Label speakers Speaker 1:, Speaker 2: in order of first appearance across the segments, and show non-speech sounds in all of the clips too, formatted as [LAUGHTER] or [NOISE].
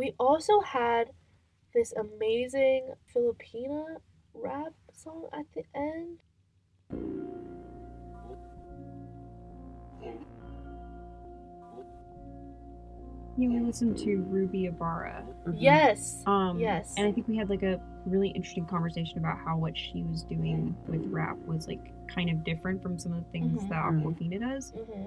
Speaker 1: We also had this amazing Filipina rap song at the end.
Speaker 2: Yeah, we listened to Ruby Ibarra.
Speaker 1: Yes.
Speaker 2: Um,
Speaker 1: Yes.
Speaker 2: And I think we had like a really interesting conversation about how what she was doing with rap was like kind of different from some of the things
Speaker 1: Mhm.
Speaker 2: that Awkwafina does.
Speaker 1: hmm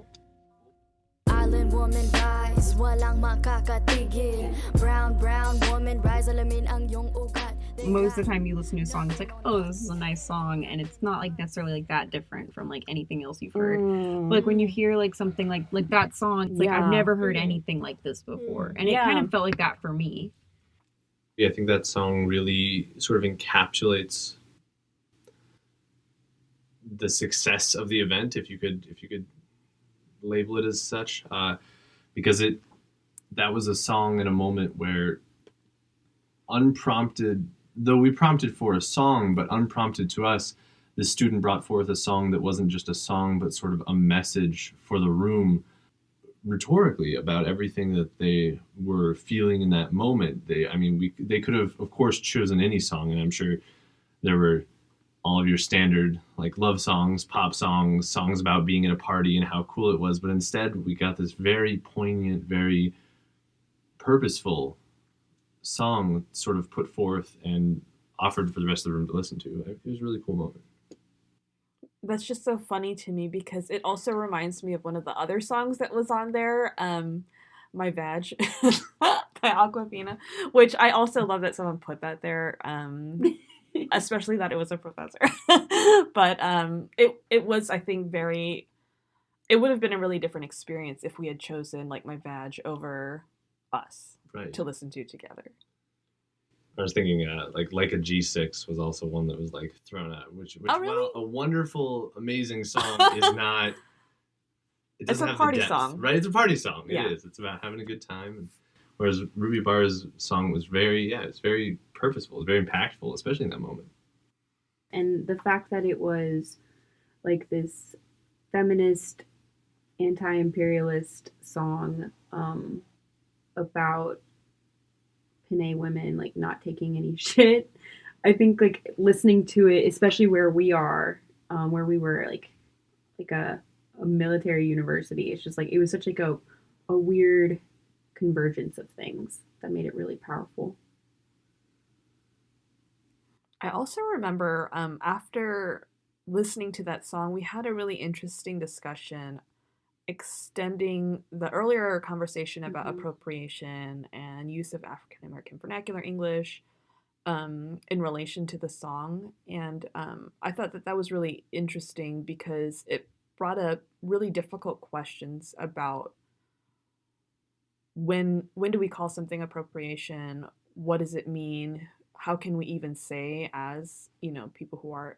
Speaker 3: Island woman rise, walang makakatigil Brown, brown woman rise, alamin ang iyong ugat
Speaker 2: Most of the time you listen to a song, it's like, oh, this is a nice song, and it's not like necessarily like that different from like anything else you've heard.
Speaker 4: Mm.
Speaker 2: But like when you hear like something like like that song, it's like
Speaker 4: Yeah.
Speaker 2: I've never heard
Speaker 1: Mhm.
Speaker 2: anything like this before,
Speaker 1: Mm.
Speaker 2: and it kind of felt like that for me.
Speaker 5: Yeah, I think that song really sort of encapsulates the success of the event, if you could if you could label it as such, uh, because it that was a song in a moment where unprompted, though we prompted for a song, but unprompted to us, the student brought forth a song that wasn't just a song, but sort of a message for the room rhetorically about everything that they were feeling in that moment. They, I mean, we they could have, of course, chosen any song, and I'm sure there were all of your standard like love songs, pop songs, songs about being at a party and how cool it was. But instead, we got this very poignant, very purposeful song sort of put forth and offered for the rest of the room to listen to. It was a really cool moment.
Speaker 4: that's just so funny to me because it also reminds me of one of the other songs that was on there, um, "My Vag" [LAUGHS] by Awkwafina, which I also love that someone put that there, um, [LAUGHS] [LAUGHS] [LAUGHS] especially that it was a professor. [LAUGHS] but um, it it was, I think, very. It would have been a really different experience if we had chosen like "My badge over us
Speaker 5: Right.
Speaker 4: to listen to together.
Speaker 5: I was thinking, uh, like, like a G6 was also one that was like thrown out, which, which
Speaker 4: Oh, really?
Speaker 5: while a wonderful, amazing song is not. It
Speaker 4: It's a
Speaker 5: have
Speaker 4: party
Speaker 5: depth,
Speaker 4: song.
Speaker 5: right? It's a party song. It
Speaker 4: Yeah.
Speaker 5: is. It's about having a good time. And, whereas Ruby Ibarra's song was very, yeah, it's very purposeful. It's very impactful, especially in that moment.
Speaker 6: and the fact that it was like this feminist anti-imperialist song um, about Pinay women like not taking any [LAUGHS] shit. I think like listening to it, especially where we are, um, where we were like like a, a military university, it's just like it was such like a a weird convergence of things that made it really powerful.
Speaker 4: I also remember um, after listening to that song, we had a really interesting discussion extending the earlier conversation about
Speaker 6: Mhm.
Speaker 4: appropriation and use of African American vernacular English um, in relation to the song. And um, I thought that that was really interesting because it brought up really difficult questions about when when do we call something appropriation what does it mean how can we even say as you know people who are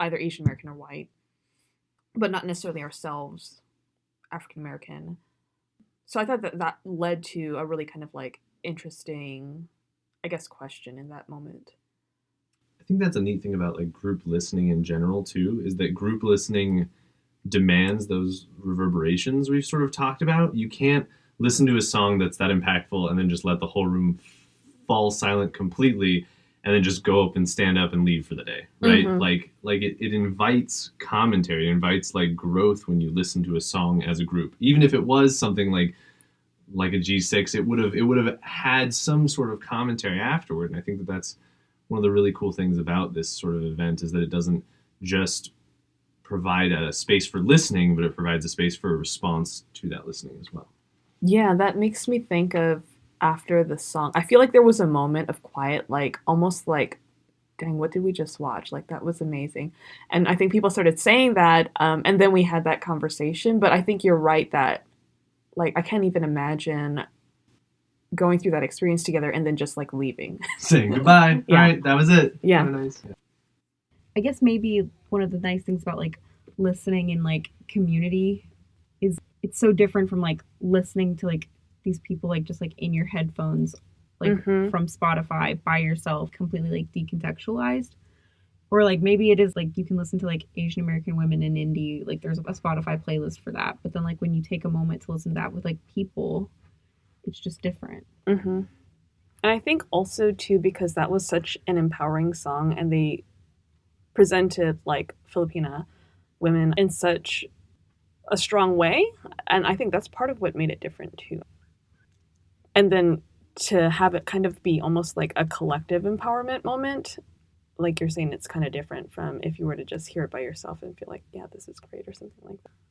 Speaker 4: either asian american or white but not necessarily ourselves african american so i thought that that led to a really kind of like interesting i guess question in that moment
Speaker 5: I think that's a neat thing about like group listening in general too, is that group listening demands those reverberations we've sort of talked about. You can't listen to a song that's that impactful and then just let the whole room fall silent completely and then just go up and stand up and leave for the day right?
Speaker 4: Mhm.
Speaker 5: like like it, it invites commentary. It invites like growth when you listen to a song as a group. Even if it was something like like a g6 it would have it would have had some sort of commentary afterward. And i think that that's one of the really cool things about this sort of event is that it doesn't just provide a space for listening but it provides a space for a response to that listening as well.
Speaker 4: Yeah that makes me think of after the song. I feel like there was a moment of quiet like almost like dang what did we just watch? Like that was amazing. And i think people started saying that um, and then we had that conversation but i think you're right that like i can't even imagine going through that experience together and then just like leaving. [LAUGHS] [LAUGHS]
Speaker 5: Saying goodbye.
Speaker 4: Yeah.
Speaker 5: all right that was it.
Speaker 4: Yeah.
Speaker 5: Have a nice
Speaker 2: I guess maybe one of the nice things about like listening in like community is it's so different from like listening to like these people like just like in your headphones like
Speaker 4: Mhm.
Speaker 2: from Spotify by yourself completely like decontextualized or like maybe it is like you can listen to like Asian American women in indie like there's a Spotify playlist for that but then like when you take a moment to listen to that with like people it's just different
Speaker 4: mm-hmm. And I think also too because that was such an empowering song and they presented like Filipina women in such a strong way and I think that's part of what made it different too. And then to have it kind of be almost like a collective empowerment moment like you're saying it's kind of different from if you were to just hear it by yourself and feel like yeah this is great or something like that